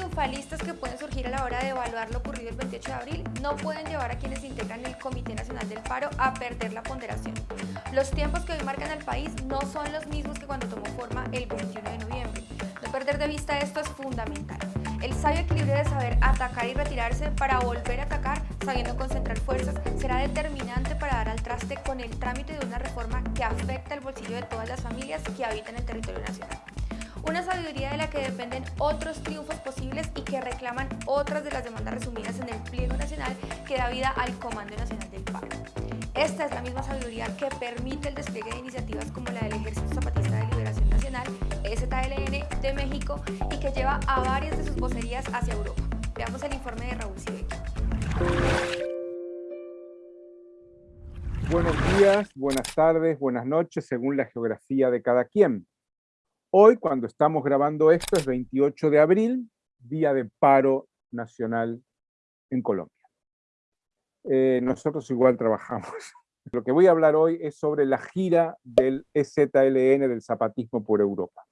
triunfalistas que pueden surgir a la hora de evaluar lo ocurrido el 28 de abril no pueden llevar a quienes integran el Comité Nacional del Paro a perder la ponderación. Los tiempos que hoy marcan al país no son los mismos que cuando tomó forma el 21 de noviembre. No perder de vista esto es fundamental. El sabio equilibrio de saber atacar y retirarse para volver a atacar, sabiendo concentrar fuerzas, será determinante para dar al traste con el trámite de una reforma que afecta el bolsillo de todas las familias que habitan el territorio nacional. Una sabiduría de la que dependen otros triunfos posibles y que reclaman otras de las demandas resumidas en el pliego nacional que da vida al Comando Nacional del Paro. Esta es la misma sabiduría que permite el despliegue de iniciativas como la del Ejército Zapatista de Liberación Nacional, EZLN de México, y que lleva a varias de sus vocerías hacia Europa. Veamos el informe de Raúl Sibeki. Buenos días, buenas tardes, buenas noches, según la geografía de cada quien. Hoy, cuando estamos grabando esto, es 28 de abril, día de paro nacional en Colombia. Eh, nosotros igual trabajamos. Lo que voy a hablar hoy es sobre la gira del EZLN, del zapatismo por Europa.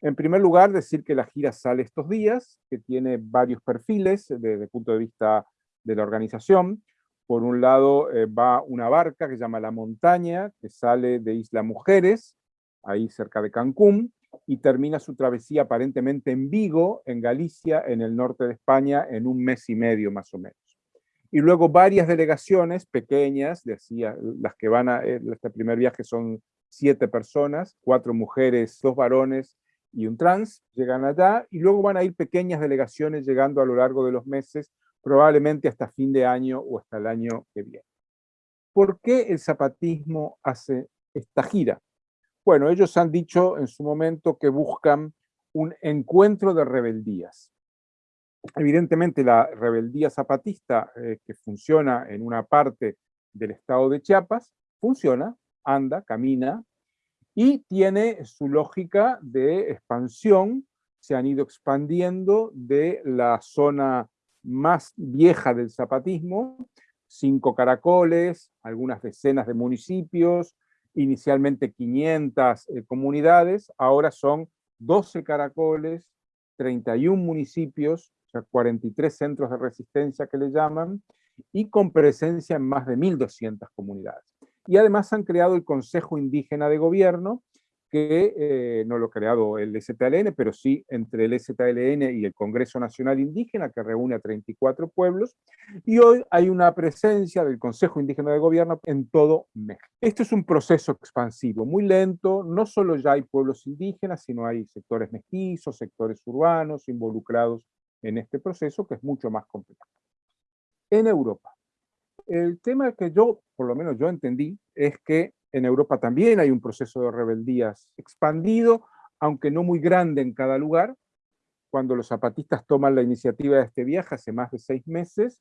En primer lugar, decir que la gira sale estos días, que tiene varios perfiles desde el punto de vista de la organización. Por un lado eh, va una barca que se llama La Montaña, que sale de Isla Mujeres, ahí cerca de Cancún, y termina su travesía aparentemente en Vigo, en Galicia, en el norte de España, en un mes y medio más o menos y luego varias delegaciones pequeñas, decía, las que van a eh, este primer viaje son siete personas, cuatro mujeres, dos varones y un trans, llegan allá, y luego van a ir pequeñas delegaciones llegando a lo largo de los meses, probablemente hasta fin de año o hasta el año que viene. ¿Por qué el zapatismo hace esta gira? Bueno, ellos han dicho en su momento que buscan un encuentro de rebeldías. Evidentemente la rebeldía zapatista eh, que funciona en una parte del estado de Chiapas, funciona, anda, camina, y tiene su lógica de expansión, se han ido expandiendo de la zona más vieja del zapatismo, cinco caracoles, algunas decenas de municipios, inicialmente 500 eh, comunidades, ahora son 12 caracoles, 31 municipios, 43 centros de resistencia que le llaman, y con presencia en más de 1.200 comunidades. Y además han creado el Consejo Indígena de Gobierno, que eh, no lo ha creado el STLN, pero sí entre el STLN y el Congreso Nacional Indígena, que reúne a 34 pueblos, y hoy hay una presencia del Consejo Indígena de Gobierno en todo México. Esto es un proceso expansivo, muy lento, no solo ya hay pueblos indígenas, sino hay sectores mestizos, sectores urbanos involucrados en este proceso que es mucho más complejo. En Europa, el tema que yo, por lo menos yo entendí, es que en Europa también hay un proceso de rebeldías expandido, aunque no muy grande en cada lugar. Cuando los zapatistas toman la iniciativa de este viaje hace más de seis meses,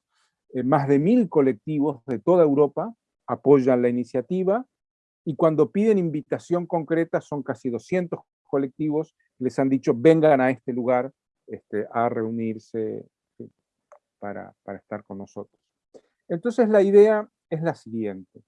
eh, más de mil colectivos de toda Europa apoyan la iniciativa, y cuando piden invitación concreta son casi 200 colectivos, les han dicho vengan a este lugar este, a reunirse para, para estar con nosotros. Entonces la idea es la siguiente.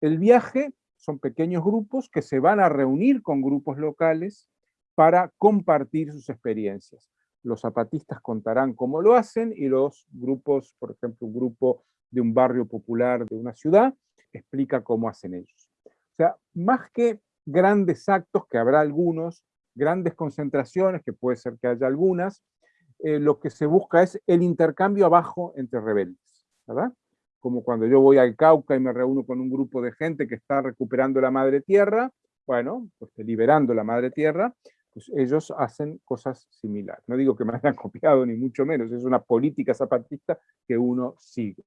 El viaje son pequeños grupos que se van a reunir con grupos locales para compartir sus experiencias. Los zapatistas contarán cómo lo hacen y los grupos, por ejemplo, un grupo de un barrio popular de una ciudad, explica cómo hacen ellos. O sea, más que grandes actos, que habrá algunos, grandes concentraciones, que puede ser que haya algunas, eh, lo que se busca es el intercambio abajo entre rebeldes, ¿verdad? Como cuando yo voy al Cauca y me reúno con un grupo de gente que está recuperando la madre tierra, bueno, pues liberando la madre tierra, pues ellos hacen cosas similares. No digo que me hayan copiado, ni mucho menos, es una política zapatista que uno sigue.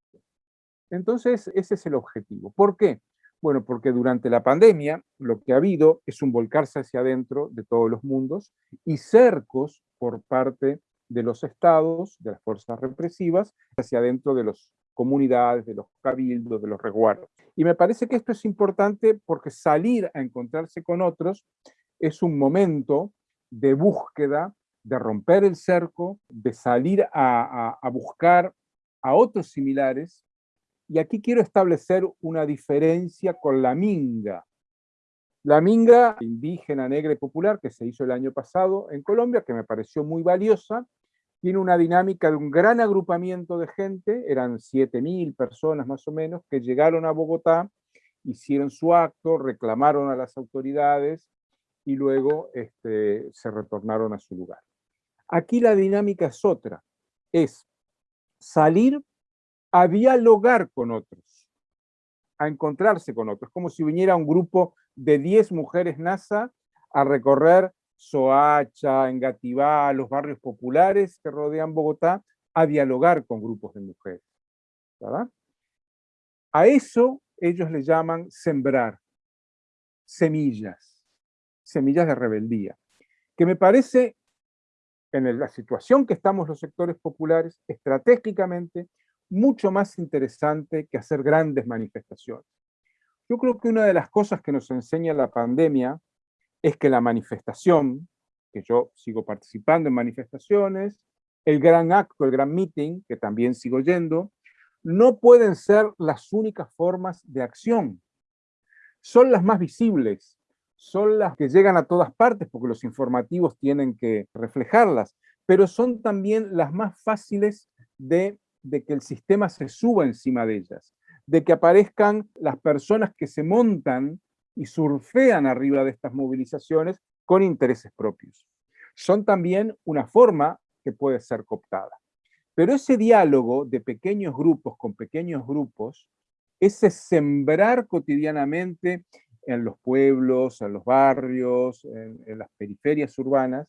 Entonces, ese es el objetivo. ¿Por qué? Bueno, porque durante la pandemia lo que ha habido es un volcarse hacia adentro de todos los mundos y cercos por parte de los estados, de las fuerzas represivas, hacia adentro de las comunidades, de los cabildos, de los resguardos. Y me parece que esto es importante porque salir a encontrarse con otros es un momento de búsqueda, de romper el cerco, de salir a, a buscar a otros similares y aquí quiero establecer una diferencia con la minga. La minga indígena, negra y popular que se hizo el año pasado en Colombia, que me pareció muy valiosa, tiene una dinámica de un gran agrupamiento de gente, eran 7.000 personas más o menos, que llegaron a Bogotá, hicieron su acto, reclamaron a las autoridades y luego este, se retornaron a su lugar. Aquí la dinámica es otra, es salir a dialogar con otros, a encontrarse con otros, como si viniera un grupo de 10 mujeres NASA a recorrer Soacha, Engativá, los barrios populares que rodean Bogotá, a dialogar con grupos de mujeres. A eso ellos le llaman sembrar semillas, semillas de rebeldía, que me parece, en la situación que estamos los sectores populares, estratégicamente mucho más interesante que hacer grandes manifestaciones. Yo creo que una de las cosas que nos enseña la pandemia es que la manifestación, que yo sigo participando en manifestaciones, el gran acto, el gran meeting, que también sigo yendo, no pueden ser las únicas formas de acción. Son las más visibles, son las que llegan a todas partes, porque los informativos tienen que reflejarlas, pero son también las más fáciles de, de que el sistema se suba encima de ellas, de que aparezcan las personas que se montan y surfean arriba de estas movilizaciones con intereses propios. Son también una forma que puede ser cooptada. Pero ese diálogo de pequeños grupos con pequeños grupos, ese sembrar cotidianamente en los pueblos, en los barrios, en, en las periferias urbanas,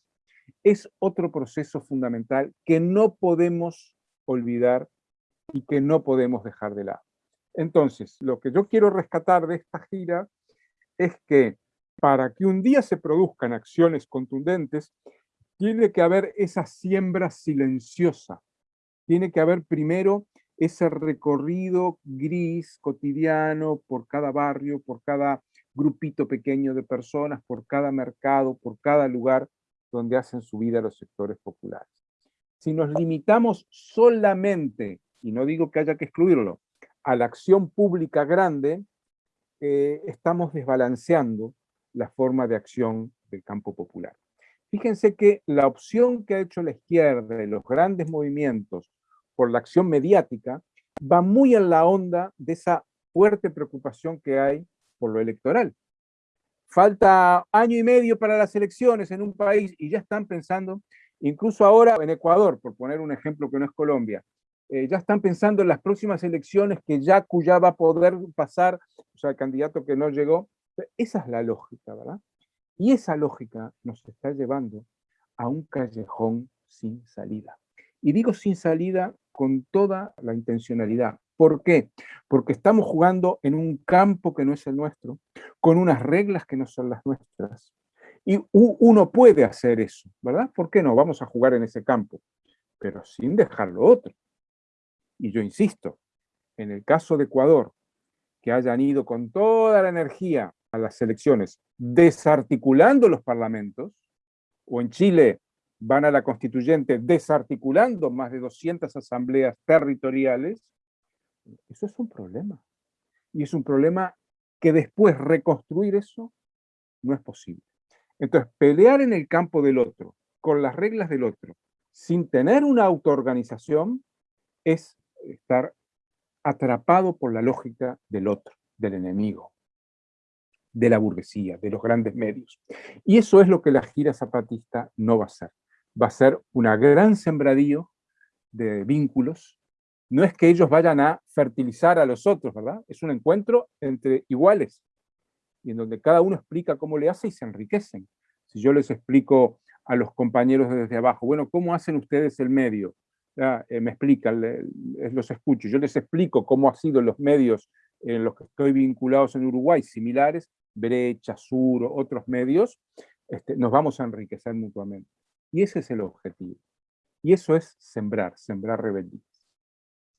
es otro proceso fundamental que no podemos olvidar y que no podemos dejar de lado. Entonces, lo que yo quiero rescatar de esta gira es que para que un día se produzcan acciones contundentes, tiene que haber esa siembra silenciosa. Tiene que haber primero ese recorrido gris, cotidiano, por cada barrio, por cada grupito pequeño de personas, por cada mercado, por cada lugar donde hacen su vida los sectores populares. Si nos limitamos solamente, y no digo que haya que excluirlo, a la acción pública grande, eh, estamos desbalanceando la forma de acción del campo popular. Fíjense que la opción que ha hecho la izquierda de los grandes movimientos por la acción mediática va muy en la onda de esa fuerte preocupación que hay por lo electoral. Falta año y medio para las elecciones en un país y ya están pensando, incluso ahora en Ecuador, por poner un ejemplo que no es Colombia, eh, ya están pensando en las próximas elecciones que ya ya va a poder pasar, sea, el candidato que no llegó. Esa es la lógica, ¿verdad? Y esa lógica nos está llevando a un callejón sin salida. Y digo sin salida con toda la intencionalidad. ¿Por qué? Porque estamos jugando en un campo que no es el nuestro, con unas reglas que no son las nuestras. Y uno puede hacer eso, ¿verdad? ¿Por qué no? Vamos a jugar en ese campo, pero sin dejar lo otro. Y yo insisto, en el caso de Ecuador, que hayan ido con toda la energía a las elecciones, desarticulando los parlamentos, o en Chile van a la constituyente desarticulando más de 200 asambleas territoriales, eso es un problema. Y es un problema que después reconstruir eso no es posible. Entonces, pelear en el campo del otro, con las reglas del otro, sin tener una autoorganización, es estar atrapado por la lógica del otro, del enemigo, de la burguesía, de los grandes medios. Y eso es lo que la gira zapatista no va a ser. Va a ser una gran sembradío de vínculos. No es que ellos vayan a fertilizar a los otros, ¿verdad? Es un encuentro entre iguales, y en donde cada uno explica cómo le hace y se enriquecen. Si yo les explico a los compañeros desde abajo, bueno, ¿cómo hacen ustedes el medio? Eh, me explican, los escucho, yo les explico cómo ha sido los medios en los que estoy vinculados en Uruguay, similares, Brecha, Sur, otros medios, este, nos vamos a enriquecer mutuamente. Y ese es el objetivo. Y eso es sembrar, sembrar rebeldías.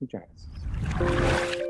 Muchas gracias.